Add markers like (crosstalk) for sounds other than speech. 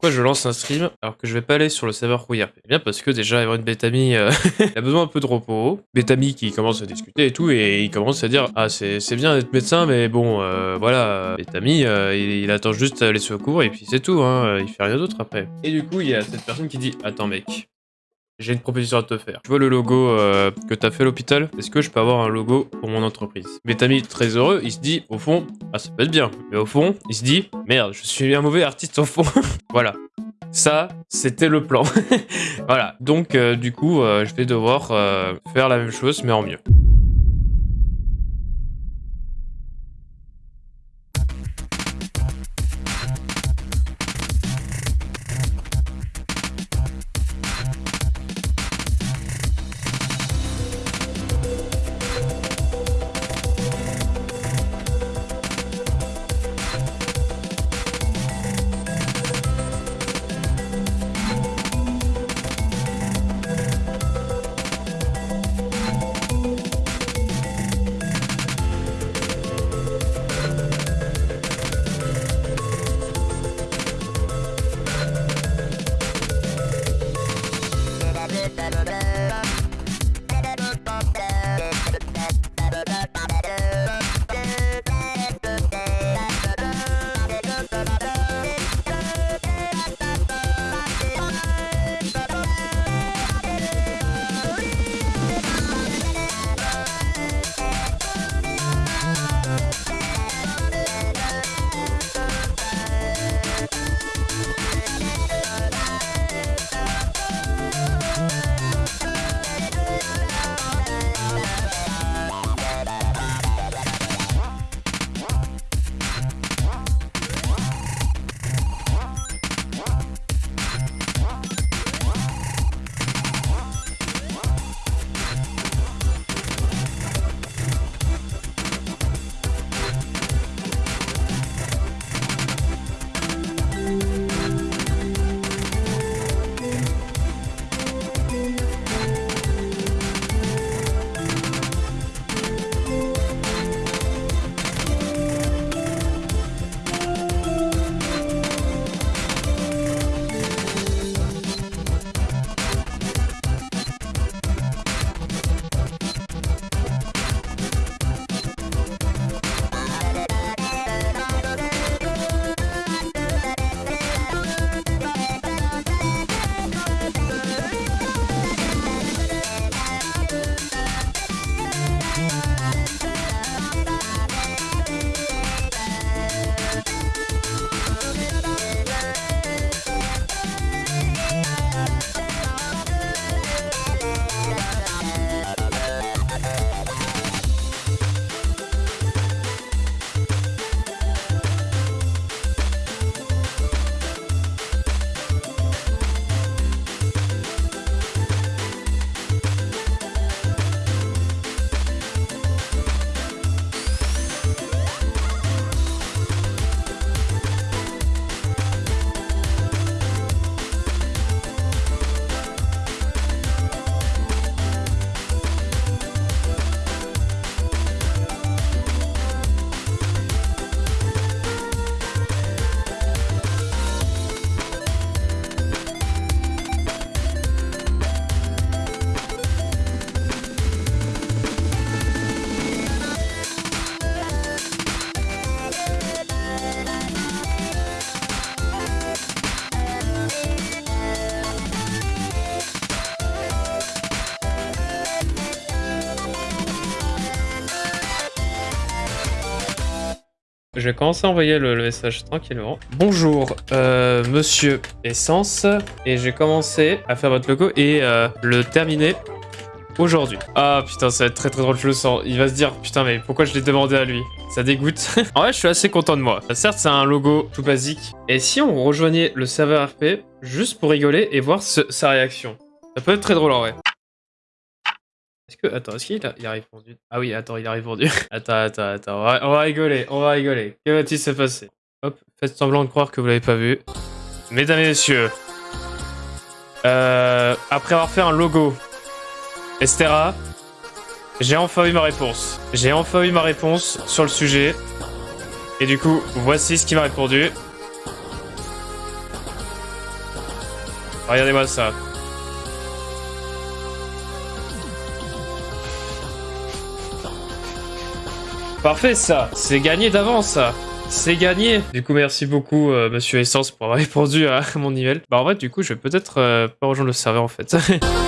Pourquoi je lance un stream alors que je vais pas aller sur le serveur RP Eh bien parce que déjà Evan Betami euh, (laughs) a besoin un peu de repos. Betami qui commence à discuter et tout et il commence à dire ah c'est bien d'être médecin mais bon euh, voilà Betami euh, il, attend juste les secours et puis c'est tout hein, il fait rien d'autre après. Et du coup il y a cette personne qui dit attends mec j'ai une proposition à te faire. Tu vois le logo euh, que t'as fait à l'hôpital? Est-ce que je peux avoir un logo pour mon entreprise? Betami, très heureux, il se dit, au fond, ah ça peut être bien. Mais au fond, il se dit, merde, je suis un mauvais artiste au fond. (laughs) voilà. Ça, c'était le plan. (laughs) voilà. Donc, euh, du coup, euh, je vais devoir faire la même chose, mais en mieux. Je vais commencer à envoyer le, message tranquillement. Bonjour, euh, monsieur Essence. Et j'ai commencé à faire votre logo et euh, le terminer aujourd'hui. Ah putain, ça va être très très drôle, je le sens. Il va se dire, putain mais pourquoi je l'ai demandé à lui? Ça dégoûte. (laughs) en vrai, je suis assez content de moi. Certes, c'est un logo tout basique. Et si on rejoignait le serveur RP, juste pour rigoler et voir sa réaction? Ça peut être très drôle en vrai. Est-ce que... Attends, est-ce qu'il a... Répondu? Ah oui, attends, il a répondu. (laughs) attends, attends, attends. On va, rigoler, on va rigoler. Que va-t-il se passer? Hop, faites semblant de croire que vous l'avez pas vu. Mesdames et messieurs, euh, après avoir fait un logo, Estera, j'ai enfin eu ma réponse. J'ai enfin eu ma réponse sur le sujet. Et du coup, voici ce qu'il m'a répondu. Regardez-moi ça. Parfait ça, c'est gagné d'avance ça. C'est gagné Du coup, merci beaucoup, euh, Monsieur Essence, pour avoir (laughs) répondu à mon email. Bah, en vrai, du coup, je vais peut-être euh, pas rejoindre le serveur, en fait. (laughs)